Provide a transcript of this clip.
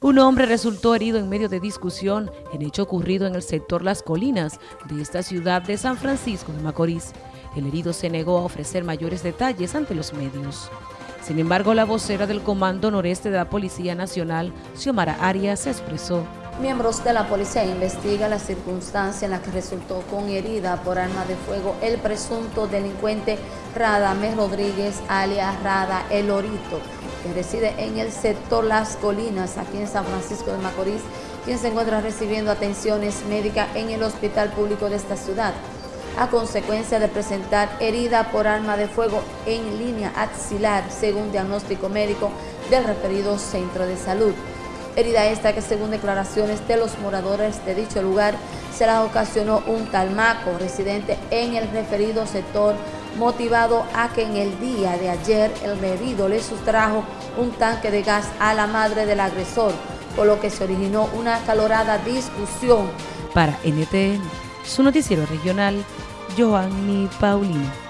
Un hombre resultó herido en medio de discusión en hecho ocurrido en el sector Las Colinas de esta ciudad de San Francisco de Macorís. El herido se negó a ofrecer mayores detalles ante los medios. Sin embargo, la vocera del Comando Noreste de la Policía Nacional, Xiomara Arias, expresó. Miembros de la policía investigan la circunstancia en la que resultó con herida por arma de fuego el presunto delincuente Radamés Rodríguez, alias Rada El Orito, que reside en el sector Las Colinas, aquí en San Francisco de Macorís, quien se encuentra recibiendo atenciones médicas en el hospital público de esta ciudad, a consecuencia de presentar herida por arma de fuego en línea axilar, según diagnóstico médico del referido centro de salud. Herida esta que según declaraciones de los moradores de dicho lugar, se la ocasionó un talmaco residente en el referido sector motivado a que en el día de ayer el bebido le sustrajo un tanque de gas a la madre del agresor, por lo que se originó una acalorada discusión. Para NTN, su noticiero regional, Joanny Paulino.